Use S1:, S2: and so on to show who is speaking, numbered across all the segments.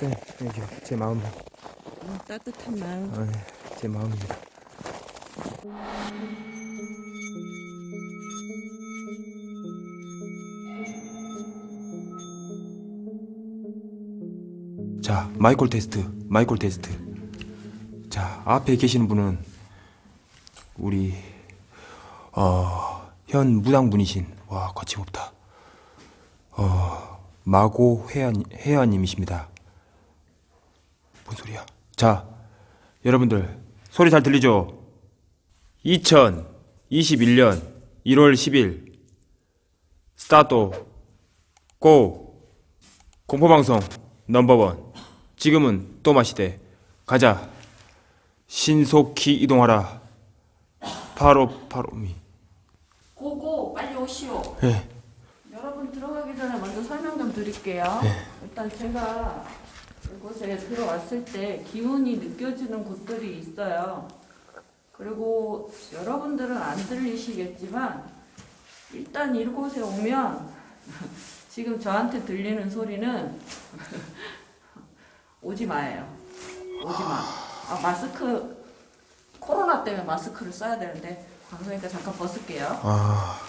S1: 쌤, 이게 제 마음,
S2: 음, 따뜻한 마음.
S1: 아, 네, 제 마음입니다. 자, 마이콜 테스트, 마이콜 테스트. 자, 앞에 계시는 분은 우리 어, 현 무당분이신 와 거침없다. 어, 마고 회원 회원님이십니다. 자, 여러분들 소리 잘 들리죠? 2021년 1월 10일 스타트 고 공포방송 넘버원 지금은 또 마시대 가자 신속히 이동하라 바로 바로미
S2: 고고 빨리 오시오.
S1: 예.
S2: 여러분 들어가기 전에 먼저 설명 좀 드릴게요. 일단 제가 이곳에 들어왔을 때 기운이 느껴지는 곳들이 있어요. 그리고 여러분들은 안 들리시겠지만 일단 이곳에 오면 지금 저한테 들리는 소리는 오지 마예요. 오지 마. 아, 마스크 코로나 때문에 마스크를 써야 되는데 방송이니까 잠깐 벗을게요.
S1: 아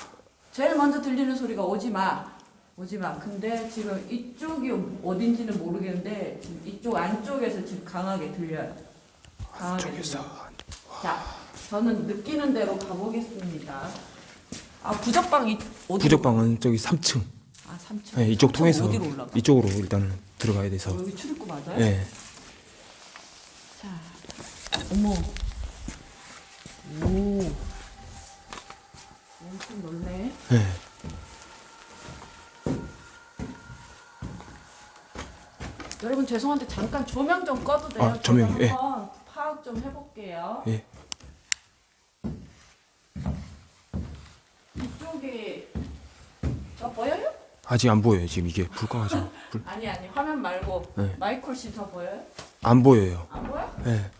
S2: 제일 먼저 들리는 소리가 오지 마. 오지 마. 근데 지금 이쪽이 어딘지는 모르겠는데 지금 이쪽 안쪽에서 지금 강하게 들려요. 강하게
S1: 저기서
S2: 들려. 자, 저는 느끼는 대로 가보겠습니다. 아, 부적방 이 어디로?
S1: 부적방은 저기 3층
S2: 아, 3층.
S1: 예, 이쪽 통해서
S2: 어디로 올라가?
S1: 이쪽으로 일단은 들어가야 돼서
S2: 어, 여기 출입구 맞아요?
S1: 예.
S2: 자, 어머. 오. 엄청 넓네.
S1: 예.
S2: 여러분 죄송한데 잠깐 조명 좀 꺼도 돼요?
S1: 아, 조명이요?
S2: 제가
S1: 예.
S2: 파악 좀 해볼게요.
S1: 예.
S2: 이쪽에 저 보여요?
S1: 아직 안 보여요 지금 이게 불 꺼가지고 불...
S2: 아니 아니 화면 말고
S1: 네.
S2: 마이콜 씨저 보여요?
S1: 안 보여요
S2: 안 보여?
S1: 예.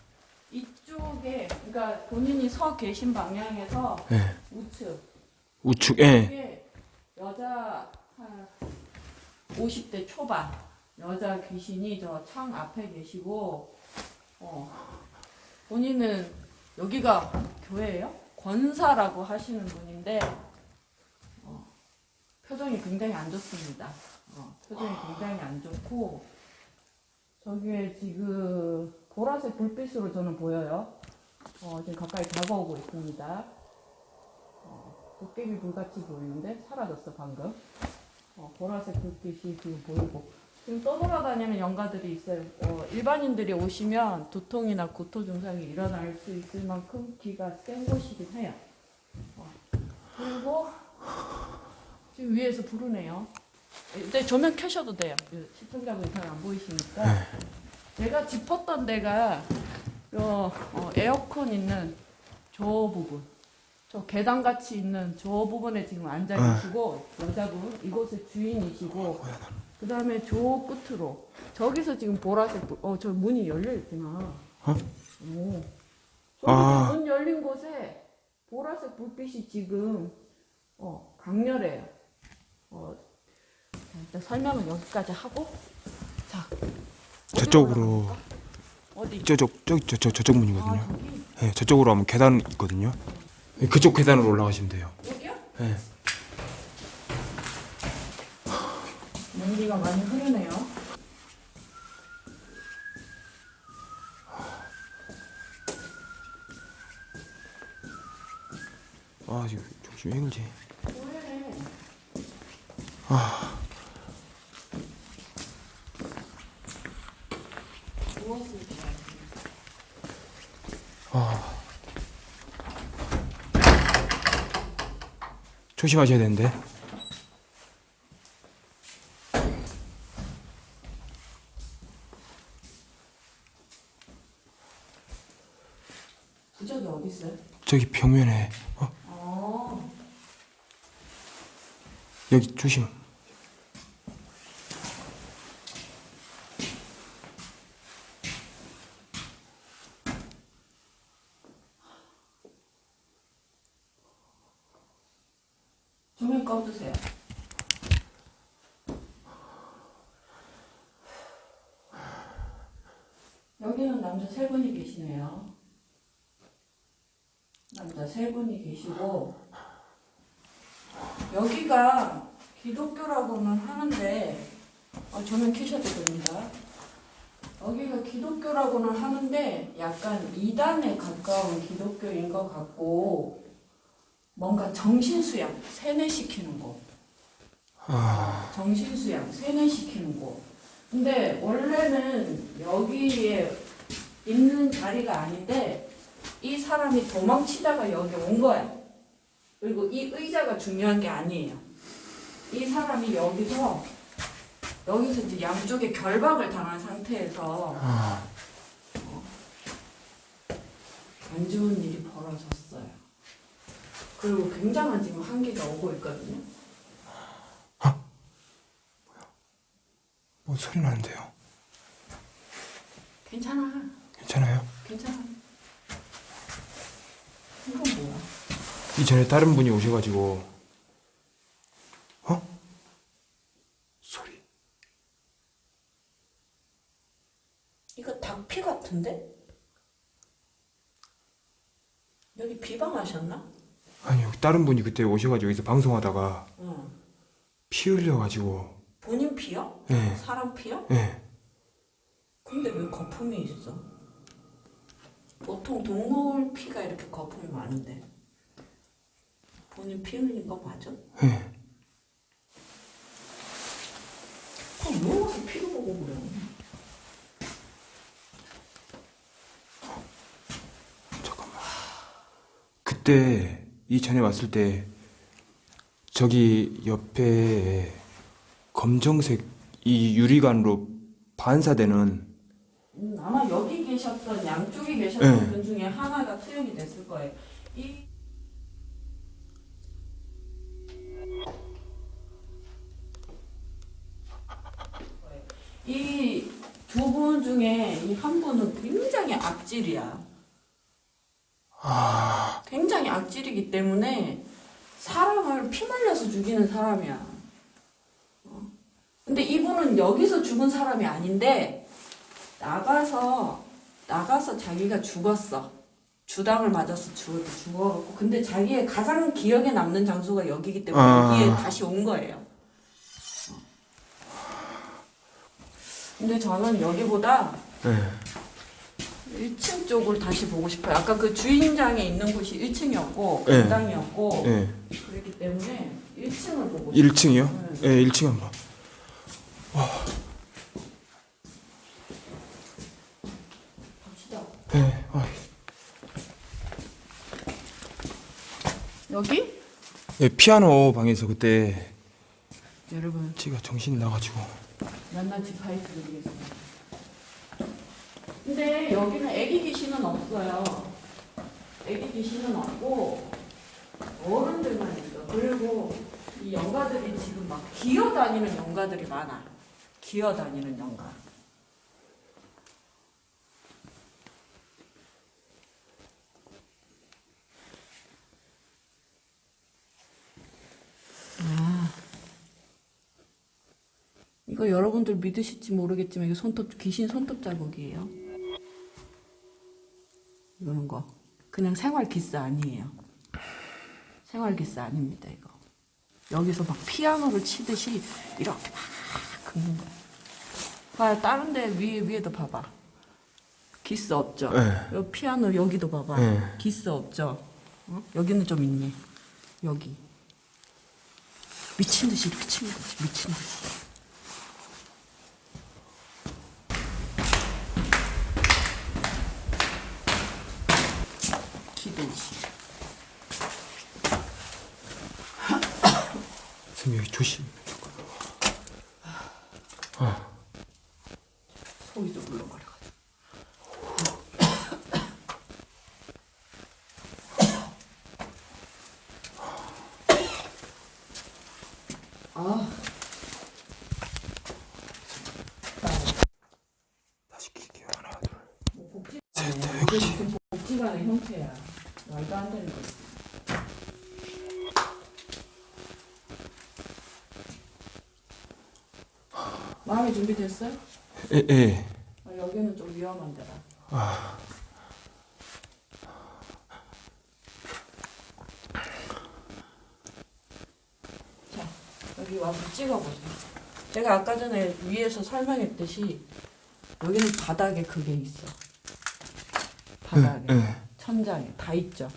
S2: 이쪽에 그러니까 본인이 서 계신 방향에서
S1: 예.
S2: 우측
S1: 우측 예.
S2: 여자 한 50대 초반 여자 귀신이 저 창 앞에 계시고 어 본인은 여기가 교회예요? 권사라고 하시는 분인데 어, 표정이 굉장히 안 좋습니다. 어, 표정이 굉장히 안 좋고 저기에 지금 보라색 불빛으로 저는 보여요. 어, 지금 가까이 다가오고 있습니다. 도깨비 불같이 보이는데 사라졌어 방금. 어, 보라색 불빛이 지금 보이고 지금 떠돌아다니는 영가들이 있어요. 어, 일반인들이 오시면 두통이나 구토 증상이 일어날 수 있을 만큼 기가 센 곳이긴 해요. 어, 그리고 지금 위에서 부르네요. 근데 조명 켜셔도 돼요. 그 시청자분이 잘 안 보이시니까. 제가 짚었던 데가 요, 어, 에어컨 있는 저 부분. 저 계단 같이 있는 저 부분에 지금 앉아 계시고 여자분 이곳의 주인이시고 그 다음에 저 끝으로 저기서 지금 보라색 어 저 문이 열려 있구나.
S1: 어?
S2: 오. 저기
S1: 아.
S2: 문 열린 곳에 보라색 불빛이 지금 어 강렬해요. 어 자, 일단 설명은 여기까지 하고 자
S1: 저쪽으로? 저쪽 저, 저 저쪽
S2: 아
S1: 문이거든요
S2: 저기
S1: 예, 저쪽으로 하면 계단 있거든요 예, 그쪽 계단으로 올라가시면 돼요
S2: 여기요?
S1: 예.
S2: 연기가 많이 흐르네요.
S1: 아 지금 조심 행지
S2: 왜?
S1: 아
S2: 무엇을 좋아해요?
S1: 아. 조심하셔야 되는데
S2: 부적이 어디 있어요?
S1: 저기 벽면에 어
S2: 어.
S1: 여기 조심
S2: 조명 꺼주세요. 남자 세 분이 계시네요. 남자 세 분이 계시고 여기가 기독교라고는 하는데 어, 조명 켜셔도 됩니다. 여기가 기독교라고는 하는데 약간 이단에 가까운 기독교인 것 같고 뭔가 정신수양 세뇌시키는 곳. 정신수양 세뇌시키는 곳. 근데 원래는 여기에 있는 자리가 아닌데 이 사람이 도망치다가 여기 온 거야. 그리고 이 의자가 중요한 게 아니에요. 이 사람이 여기서 여기서 이제 양쪽에 결박을 당한 상태에서
S1: 아,
S2: 안 좋은 일이 벌어졌어요. 그리고 굉장한 지금 한계가 오고 있거든요.
S1: 뭐 소리 나는데요?
S2: 괜찮아.
S1: 괜찮아요?
S2: 괜찮아. 이건 뭐야?
S1: 이전에 다른 분이 오셔가지고 어? 소리
S2: 이거 닭피 같은데? 여기 비방하셨나?
S1: 아니 요 다른 분이 그때 오셔가지고 여기서 방송하다가
S2: 응.
S1: 피 흘려가지고
S2: 본인 피요?
S1: 예,
S2: 사람 피요?
S1: 예.
S2: 근데 왜 거품이 있어? 보통 동물 피가 이렇게 거품이 많은데 본인 피 흘린 거 맞아?
S1: 예.
S2: 그럼 왜 와서 피를 보고 그래?
S1: 잠깐만 그때 이전에 왔을 때 저기 옆에 검정색 이 유리관으로 반사되는
S2: 음, 아마 여기 계셨던 양쪽에 계셨던
S1: 네.
S2: 분 중에 하나가 투영이 됐을 거예요. 이 이 두 분 중에 이 한 분은 굉장히 악질이야.
S1: 아
S2: 굉장히 악질이기 때문에 사람을 피말려서 죽이는 사람이야. 어. 근데 이분은 여기서 죽은 사람이 아닌데 나가서 나가서 자기가 죽었어. 주당을 맞아서 죽, 죽어갖고 근데 자기의 가장 기억에 남는 장소가 여기기 때문에
S1: 아.
S2: 여기에 다시 온 거예요. 어. 근데 저는 여기보다
S1: 예.
S2: 1층 쪽을 다시 보고 싶어요. 아까 그 주인장에 있는 곳이 1층이었고
S1: 네.
S2: 공당이었고
S1: 예.
S2: 그렇기 때문에 1층을 보고 싶어요.
S1: 1층이요? 예, 1층 한번
S2: 갑
S1: 아,
S2: 여기?
S1: 예, 피아노 방에서 그때
S2: 여러분
S1: 제가 정신이 나가지고
S2: 낱낱이 파헤쳐드리겠습니다. 근데 여기는 애기 귀신은 없어요. 애기 귀신은 없고 어른들만 있어. 그리고 이 영가들이 지금 막 기어다니는 영가들이 많아. 기어다니는 영가. 이거 여러분들 믿으실지 모르겠지만 이거 손톱 귀신 손톱 자국이에요. 이런 거 그냥 생활 기스 아니에요. 생활 기스 아닙니다 이거. 여기서 막 피아노를 치듯이 이렇게 막 긁는 거야. 봐 다른 데 위에 위에도 봐봐. 기스 없죠.
S1: 네.
S2: 여기 피아노 여기도 봐봐.
S1: 네.
S2: 기스 없죠. 어? 여기는 좀 있네. 여기 미친 듯이 이렇게 치는 거지. 미친 듯이. 기도시.
S1: 선생님 여기 조심.
S2: 속이 좀 물렁거려. 아,
S1: 다시 킬게요 하나 둘
S2: 뭐 복지,
S1: 셋, 넷,
S2: 이게 무슨 복지관의 형태야. 말도 안 되는 거지. 됐어요?
S1: 예, 예.
S2: 아, 여기는 좀 위험한 데라. 자, 여기 와서 찍어보세요. 제가 아까 전에 위에서 설명했듯이 여기는 바닥에 그게 있어. 바닥에,
S1: 네.
S2: 천장에 다 있죠.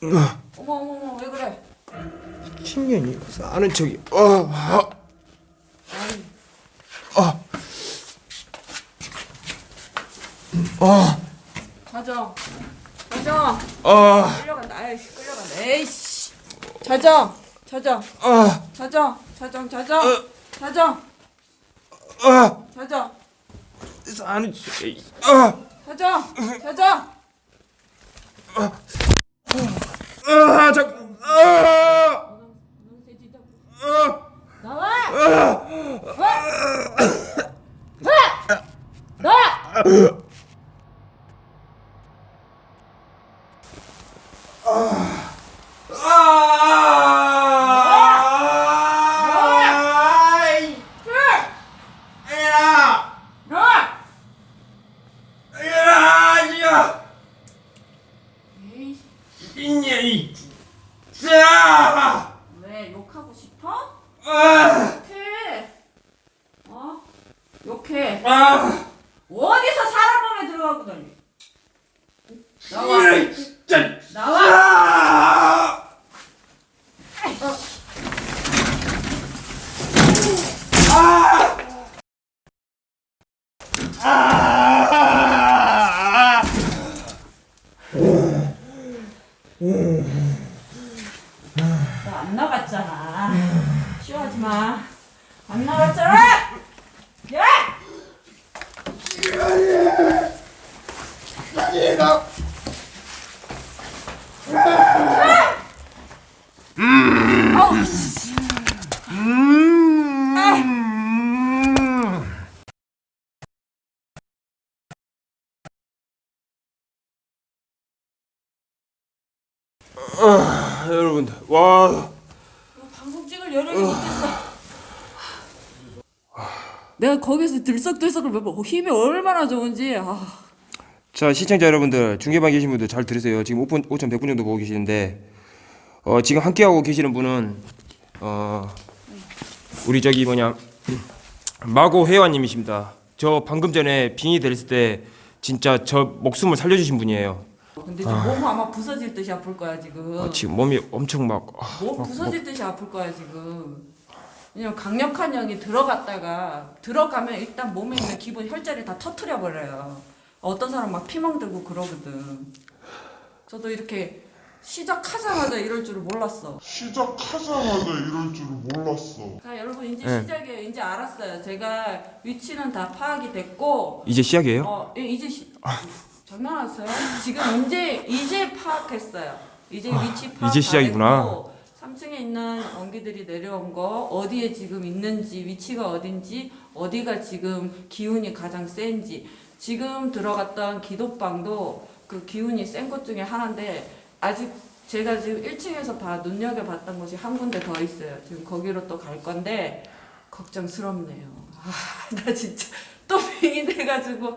S2: 왜? 어머 어머 어머 왜 그래?
S1: 신년이 아는 척이 어, 어, 어. 어,
S2: 자정, 자정,
S1: 어,
S2: 끌려간다. 아이씨 끌려간다. 에이씨, 자정, 자정,
S1: 어,
S2: 자정, 자정, 자정, 자정,
S1: 어,
S2: 자정,
S1: 아는 척이 어,
S2: 자정, 자정. 들썩들썩을 몇 번, 힘이 얼마나 좋은지. 아.
S1: 자 시청자 여러분들 중계방 계신 분들 잘 들으세요. 지금 5분, 5,100분 정도 보고 계시는데 어, 지금 함께 하고 계시는 분은 어, 우리 저기 뭐냐 마고 회원님이십니다. 저 방금 전에 빙의 됐을 때 진짜 저 목숨을 살려주신 분이에요.
S2: 근데 지금 몸 아마 부서질 듯이 아플 거야 지금.
S1: 아, 지금 몸이 엄청 막 아,
S2: 몸 부서질 듯이 아플 거야 지금. 왜냐면 강력한 영이 들어갔다가 들어가면 일단 몸에 있는 기본 혈자리 다 터트려 버려요. 어떤 사람 막 피멍 들고 그러거든. 저도 이렇게 시작하자마자 이럴 줄을 몰랐어.
S3: 시작하자마자 이럴 줄을 몰랐어.
S2: 자 여러분 이제
S1: 네.
S2: 시작이에요. 이제 알았어요. 제가 위치는 다 파악이 됐고
S1: 이제 시작이에요?
S2: 어 예, 이제 시, 장난하세요? 지금 이제 이제 파악했어요. 이제 위치 파악
S1: 아, 이제
S2: 다
S1: 시작이구나.
S2: 됐고 3층에 있는 원기들이 내려온 거 어디에 지금 있는지 위치가 어딘지 어디가 지금 기운이 가장 센지 지금 들어갔던 기도방도 그 기운이 센 것 중에 하나인데 아직 제가 지금 1층에서 봐 눈여겨 봤던 곳이 한 군데 더 있어요. 지금 거기로 또 갈 건데 걱정스럽네요. 아, 나 진짜 또 빙이 돼가지고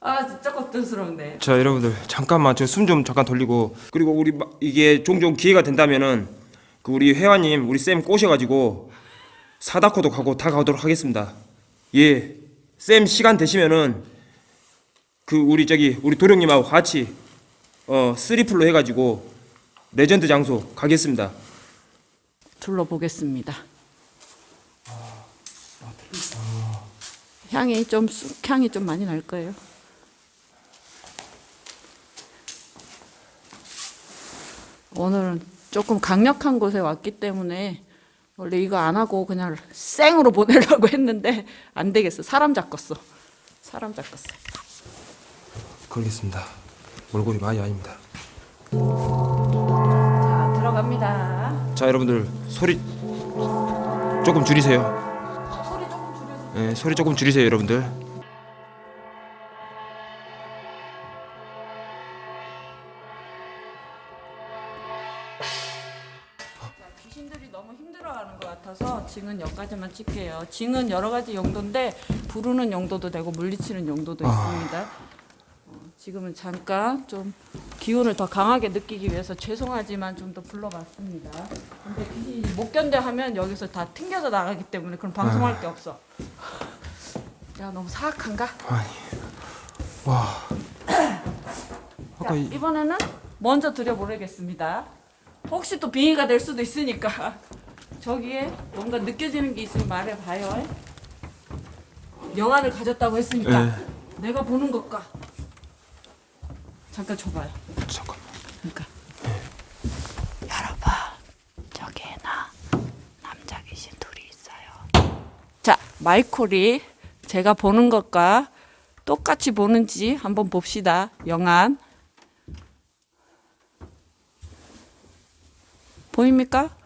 S2: 아 진짜 걱정스럽네.
S1: 자 여러분들 잠깐만 저 숨 좀 잠깐 돌리고 그리고 우리 마- 이게 종종 기회가 된다면은 그 우리 회원님 우리 쌤 꼬셔가지고 사다코도 가고 다 가도록 하겠습니다. 예, 쌤 시간 되시면은 그 우리 저기 우리 도령님하고 같이 어 쓰리플로 해가지고 레전드 장소 가겠습니다.
S2: 둘러보겠습니다. 향이 좀 쑥향이 좀 많이 날 거예요. 오늘은 조금 강력한 곳에 왔기 때문에 원래 이거 안 하고 그냥 생으로 보내려고 했는데 안 되겠어. 사람 잡겠어. 사람 잡겠어.
S1: 그러겠습니다. 몰골이 많이 아닙니다.
S2: 들어갑니다.
S1: 자 여러분들 소리 조금 줄이세요.
S2: 소리 조금 줄여서.
S1: 예, 소리 조금 줄이세요 여러분들.
S2: 여기까지만 찍게요. 징은 여러 가지 용도인데 부르는 용도도 되고 물리치는 용도도 있습니다. 어, 지금은 잠깐 좀 기운을 더 강하게 느끼기 위해서 죄송하지만 좀 더 불러봤습니다. 근데 귀신이 못 견뎌 하면 여기서 다 튕겨져 나가기 때문에 그럼 방송할 게 없어. 야 너무 사악한가?
S1: 와.
S2: 자,
S1: 이,
S2: 이번에는 먼저 드려보내겠습니다. 혹시 또 빙의가 될 수도 있으니까 저기에 뭔가 느껴지는 게 있으면 말해봐요. 영안을 가졌다고 했으니까
S1: 예.
S2: 내가 보는 것과 잠깐 줘봐요.
S1: 잠깐.
S2: 그러니까 여러분 저기에 나 남자 귀신 둘이 있어요. 자 마이콜이 제가 보는 것과 똑같이 보는지 한번 봅시다. 영안 보입니까?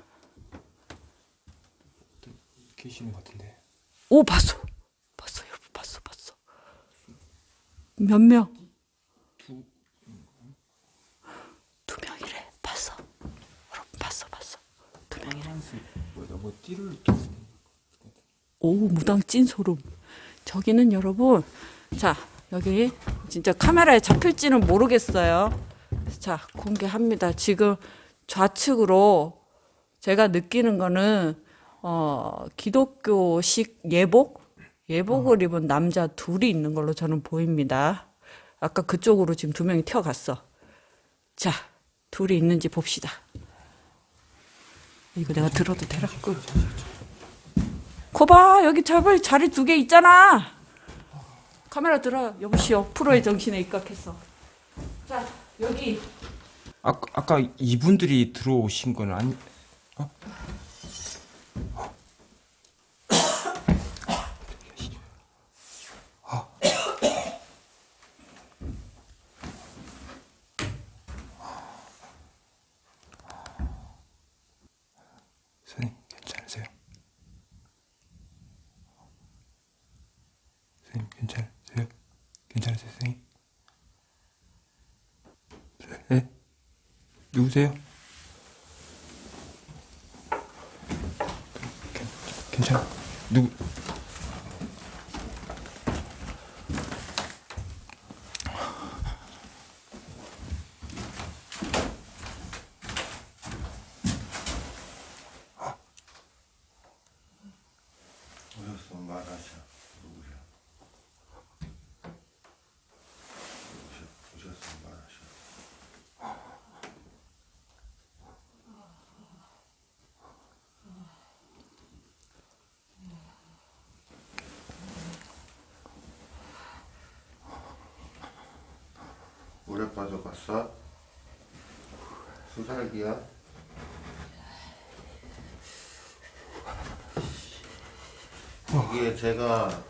S1: 계시는 것 같은데.
S2: 오 봤어. 봤어 여러분 봤어 봤어. 몇 명? 두. 명이래. 봤어. 여러분 봤어 봤어. 두 명이래.
S1: 뭐 띠를
S2: 오 무당 찐 소름. 저기는 여러분 자 여기 진짜 카메라에 잡힐지는 모르겠어요. 자 공개합니다. 지금 좌측으로 제가 느끼는 거는 어 기독교식 예복? 예복을 입은 남자 둘이 있는 걸로 저는 보입니다. 아까 그쪽으로 지금 두 명이 튀어갔어. 자 둘이 있는지 봅시다. 이거 내가 들어도 되라고 거봐 여기 잡을 자리 두 개 있잖아. 카메라 들어 여보시오 프로의 정신에 입각했어 자 여기.
S1: 아, 아까 이분들이 들어오신 건 아니 선생님 괜찮으세요? 선생님 괜찮으세요? 괜찮으세요 선생님? 네? 누구세요? 괜- 괜찮아. 누구
S3: 오셨어 말하셔 누구셔 오셨- 오셨어 말하셔 물에 빠져갔어? 수살기야? 이게 제가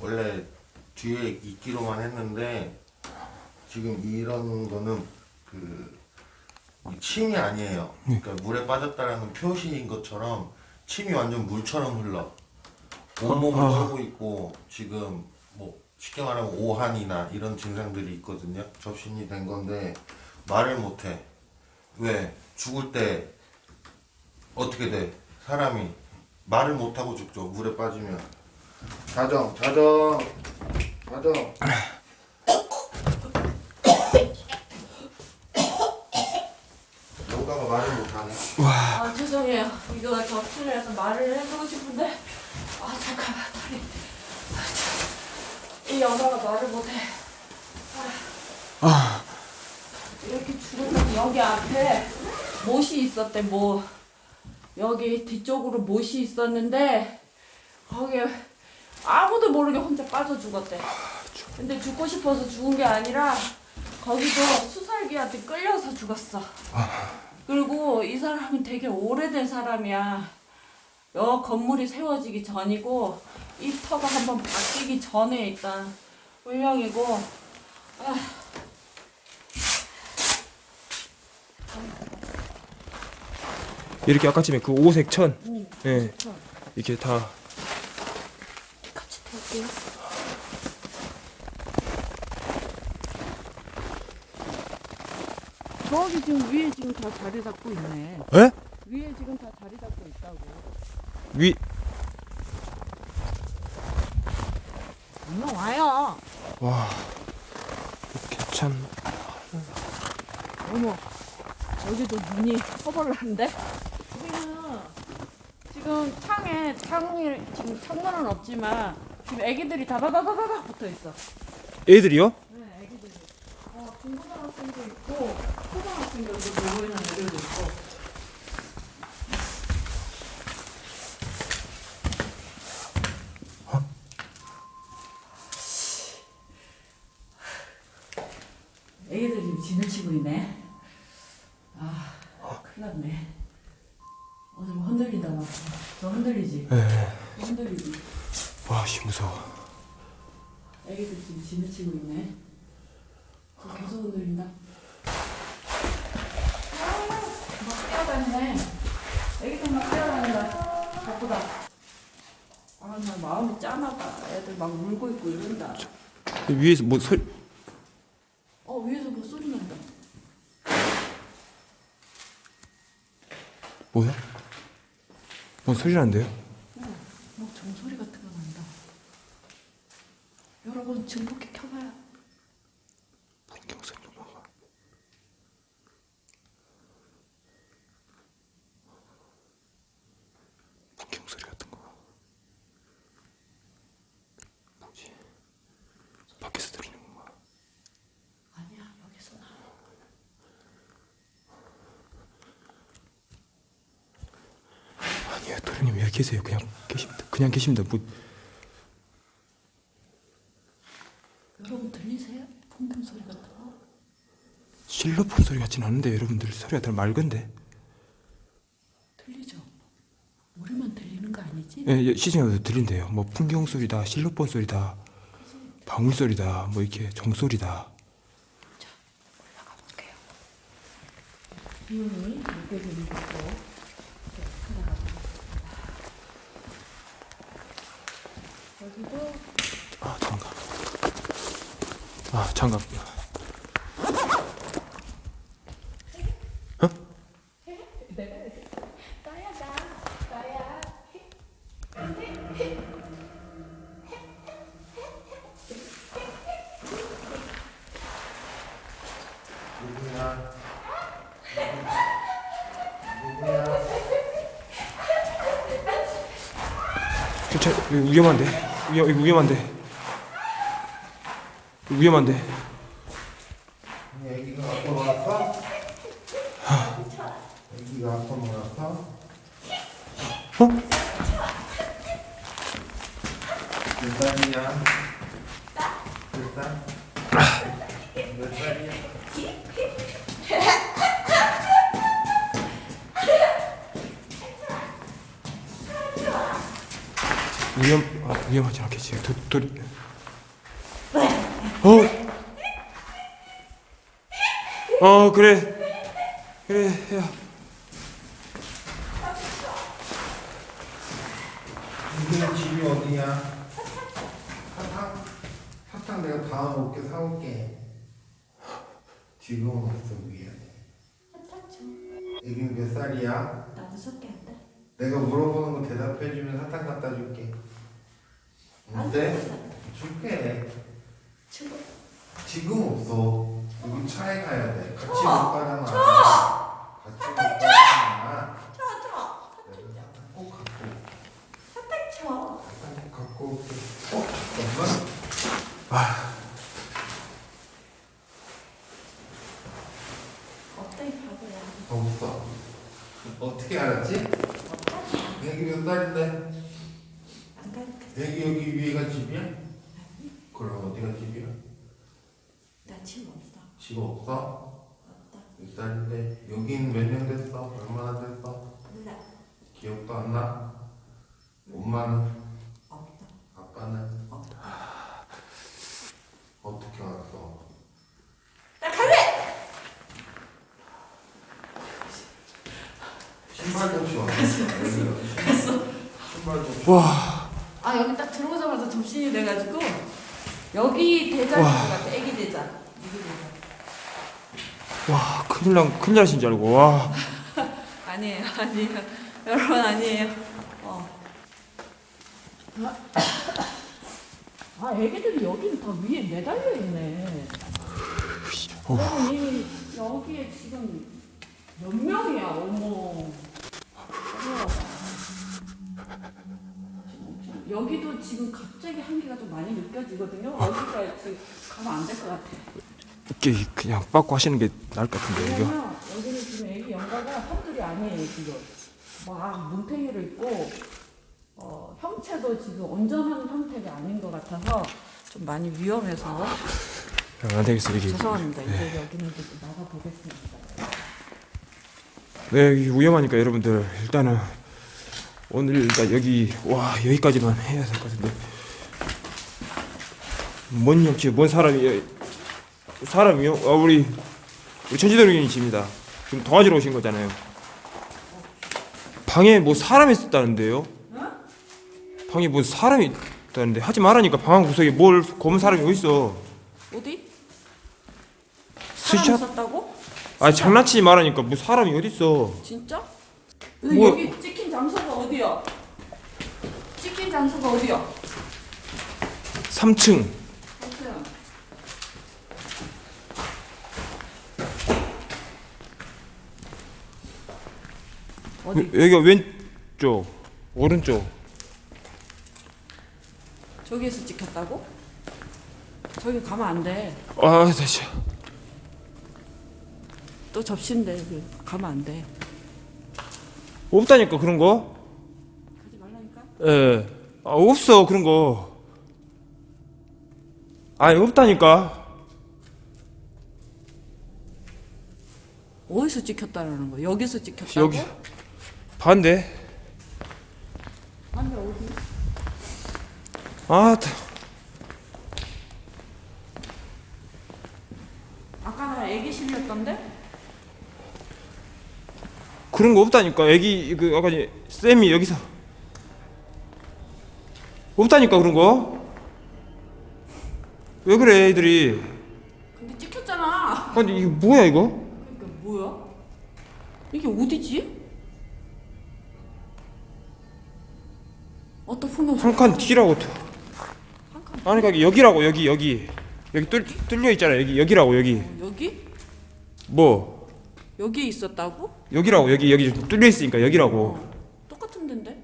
S3: 원래 뒤에 있기로만 했는데 지금 이런 거는 그 침이 아니에요. 그러니까 물에 빠졌다라는 표시인 것처럼 침이 완전 물처럼 흘러. 온몸을 떨고 있고 지금 뭐 쉽게 말하면 오한이나 이런 증상들이 있거든요. 접신이 된 건데 말을 못해. 왜? 죽을 때 어떻게 돼? 사람이 말을 못하고 죽죠. 물에 빠지면. 자정, 자정, 자정. 영가가 말을 못하네.
S2: 아 죄송해요 이거 접수를 해서 말을 해주고 싶은데 아 잠깐만 다리 아, 참. 이 여자가 말을 못해 아. 이렇게 죽으면 여기 앞에 못이 있었대 뭐 여기 뒤쪽으로 못이 있었는데 거기에 아무도 모르게 혼자 빠져 죽었대 근데 죽고 싶어서 죽은 게 아니라 거기도 수살기한테 끌려서 죽었어 그리고 이 사람이 되게 오래된 사람이야. 여 건물이 세워지기 전이고 이 터가 한번 바뀌기 전에 일단 운명이고 아.
S1: 이렇게 아까쯤에 그 오색 천,
S2: 응.
S1: 예,
S2: 천.
S1: 이렇게 다
S2: 같이 탈게요. 저기 지금 위에 지금 다 자리 잡고 있네.
S1: 에?
S2: 위에 지금 다 자리 잡고 있다고.
S1: 위,
S2: 얼른 와요.
S1: 와, 괜찮.
S2: 어머, 여기도 허벌나는데? 여기는 지금 창에, 창이, 지금 창문은 없지만, 지금 애기들이 다다다다다다 붙어 있어.
S1: 애들이요?
S2: 네, 애기들이. 어, 중고등학생도 있고, 초등학 생들도 놀고 있는 애들도 있고. 애기들이 진을 치고 있네. 아, 큰일 났네. 어, 좀 흔들린다, 막. 저 흔들리지?
S1: 예.
S2: 흔들리지?
S1: 와, 씨 무서워.
S2: 애기들 지금 진을 치고 있네. 저 계속 흔들린다. 아, 막 뛰어다니네. 애기들 막 뛰어다닌다. 바쁘다. 아, 나 마음이 짠하다. 애들 막 울고 있고 이런다.
S1: 위에서 뭐 소,
S2: 어, 위에서 뭐 소리 난다.
S1: 뭐야? 뭐 소리 나는데요?
S2: 뭐 종소리 같은 거 난다. 여러분, 증폭기 켜봐요.
S1: 풍경 소리 좀 봐봐. 풍경 소리 같은 거. 뭐지? 밖에서 들리는 건가?
S2: 아니야, 여기서 나.
S1: 아니요, 도련님 왜 계세요? 그냥 계십니다. 그냥 계십니다. 뭐
S2: 여러분 들리세요? 풍경 소리 같은 거?
S1: 실로폰 소리 같진 않은데 여러분들 소리가 더 맑은데?
S2: 들리죠? 우리만 들리는 거 아니지?
S1: 예, 예, 시중에도 들린대요. 뭐 풍경 소리다, 실로폰 소리다, 방울 소리다, 뭐 이렇게 종소리다.
S2: 올라가 볼게요. 기운이 느껴지는 곳으로 이렇게 올라가 보겠습니다. 여기도
S1: 아 장갑. 아 장갑.
S2: 나야
S3: 누구야? 누구야?
S1: 이거 위험한데. 위험 위험한데. 위험한데.
S3: 애기가 갖고 놀았어? 애기가 갖고 놀았어?
S1: 어?
S3: 몇 살이야? 몇 살? 몇 살이야?
S1: 위험 아, 위험하지 않겠지. 도, 도, 어? 어 그래 그래 야
S3: 이게 집이 어디야? 사탕? 사탕 내가 다음 올게 사올게. 지금 없어 미안해. 애기는 몇 살이야?
S2: 나 무섭게 한다.
S3: 내가 물어보는 거 대답해주면 사탕 갖다 줄게. 어때? 줄게.
S2: 친구
S3: 지금 없어. 여기 차에 가야 돼. 같이 못 가잖아. 같이 못 가잖아. 내가 사탕 꼭 갖고.
S2: 쳐.
S3: 사탕 꼭 갖고 올게. 어? 잠깐만.
S2: 어때 바보야?
S3: 없어. 어떻게 알았지? 애기 몇 살인데? 애기 여기 위에가 집이야? 그럼 어디가 집이야?
S2: 나 친구 없어.
S3: 집 없어?
S2: 없다.
S3: 몇 살인데? 여긴 몇 년 됐어? 얼마나 됐어?
S2: 몰라.
S3: 기억도 안 나? 엄마는?
S2: 없다.
S3: 아빠는?
S2: 없다.
S3: 어떻게 알았어?
S2: 나 갈래.
S3: 신발 좀 와. 갔어. 신발 좀.
S1: 와,
S2: 아 여기 딱 들어오자마자 접신이 돼가지고 여기 대장인 것 같아. 애기 대장. 애기 대장.
S1: 와, 큰일 난, 큰일 나신 줄 알고, 와.
S2: 아니에요, 아니에요. 여러분 아니에요. 어. 아, 애기들이 여기는 다 위에 매달려 있네. 여러분 이 여기에 지금 몇 명이야, 어머. 우와. 여기도 지금 갑자기 한기가 좀 많이 느껴지거든요. 여기가 지금 가면 안 될 것 같아.
S1: 이게 그냥 빠꾸 하시는 게 나을 것 같은데.
S2: 왜냐면 여기는 지금 애기 연가가 한둘이 아니에요 지금 막 뭉탱이를 있고 어, 형체도 지금 온전한 형태가 아닌 것 같아서 좀 많이 위험해서
S1: 안 되겠어, 여기.
S2: 죄송합니다 이제 여기는 좀 나가 보겠습니다
S1: 네, 여기 위험하니까 여러분들, 일단은, 오늘 일단 여기, 와, 여기까지만 해야 될 것 같은데. 뭔 역시, 뭔 사람이, 사람이요? 아, 우리, 우리 천지도령님이십니다. 지금 도와주러 오신 거잖아요. 방에 뭐 사람이 있었다는데요? 방에 뭐 사람이 있다는데 하지 말라니까 방한 구석에 뭘 검은 사람이 어딨어
S2: 어디? 사람
S1: 스샷?
S2: 있었다고?
S1: 아 장난치지 말라니까 뭐 사람이 어딨어
S2: 진짜? 근데
S1: 뭐-
S2: 여기 찍힌 장소가 어디야? 찍힌 장소가 어디야?
S1: 3층
S2: 없어요. 어디?
S1: 여기가 왼쪽 오른쪽
S2: 저기에서 찍혔다고? 저기 가면 안 돼.
S1: 아 다시
S2: 또 접시인데 그 가면 안 돼.
S1: 없다니까 그런 거?
S2: 가지 말라니까.
S1: 예. 아 없어 그런 거 아니 없다니까
S2: 어디서 찍혔다라는 거? 여기서 찍혔다고?
S1: 여기 반대
S2: 아니 어디?
S1: 아 다-
S2: 아까 나 애기실이었던데?
S1: 그런 거 없다니까. 애기 그 아까 쌤이 여기서. 없다니까 그런 거. 왜 그래 애들이?
S2: 근데 찍혔잖아.
S1: 아니 이게 뭐야 이거?
S2: 그러니까 뭐야? 이게 어디지? 어떤 풍경?
S1: 한칸 뒤라고 아니 그러니까 여기라고 여기 여기. 여기 뚫, 뚫려 있잖아 여기. 여기라고 여기.
S2: 여기?
S1: 뭐?
S2: 여기에 있었다고?
S1: 여기라고 여기 여기 좀 뚫려 있으니까 여기라고
S2: 똑같은 데인데?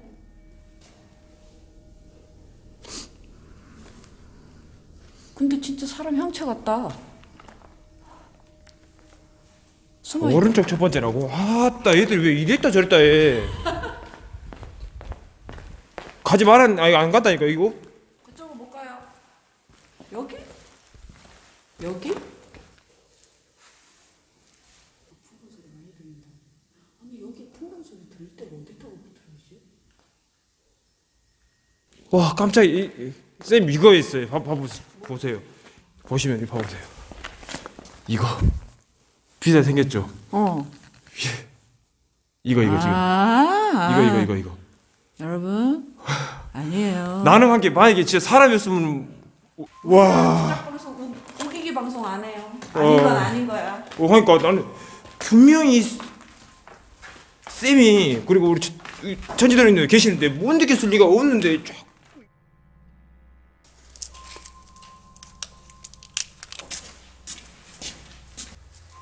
S2: 근데 진짜 사람 형체 같다.
S1: 오른쪽 첫 번째라고 아따 얘들 왜 이랬다 저랬다 해 가지 말란 아니 안 갔다니까 이거
S2: 그쪽으로 못 가요. 여기? 여기? 아니 여기 풍경 소리 들을 때가 어디다가 들리지?
S1: 와 깜짝이야. 이- 이- 쌤 이거 있어요. 봐, 봐 보세요. 보시면 이거 봐보세요. 이거. 비슷하게 생겼죠?
S2: 어.
S1: 이거 이거 지금.
S2: 아,
S1: 이거 이거 이거 이거.
S2: 여러분 아니에요.
S1: 나는 한게 만약에 진짜 사람이었으면 와.
S2: 짝 방송 우- 우기기 방송 안 해요.
S1: 어.
S2: 아닌 건 아닌 거야.
S1: 어, 그러니까 나는 분명히 쌤이 그리고 우리 천지도령님 계시는데 못 느꼈을 리가 없는데 쫙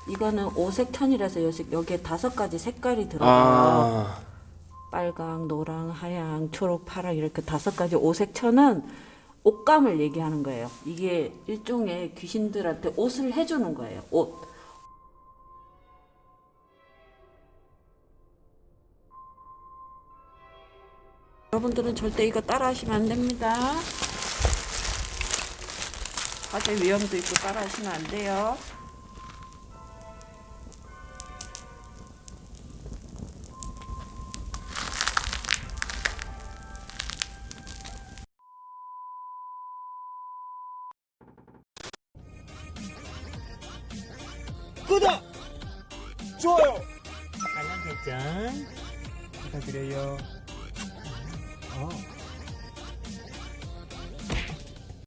S2: 이거는 오색 천이라서 여기- 여기에 다섯 가지 색깔이 들어가요.
S1: 아,
S2: 빨강, 노랑, 하양, 초록, 파랑 이렇게 다섯 가지 오색 천은 옷감을 얘기하는 거예요. 이게 일종의 귀신들한테 옷을 해주는 거예요. 옷. 여러분들은 절대 이거 따라 하시면 안 됩니다. 화재 위험도 있고 따라 하시면 안
S4: 돼요.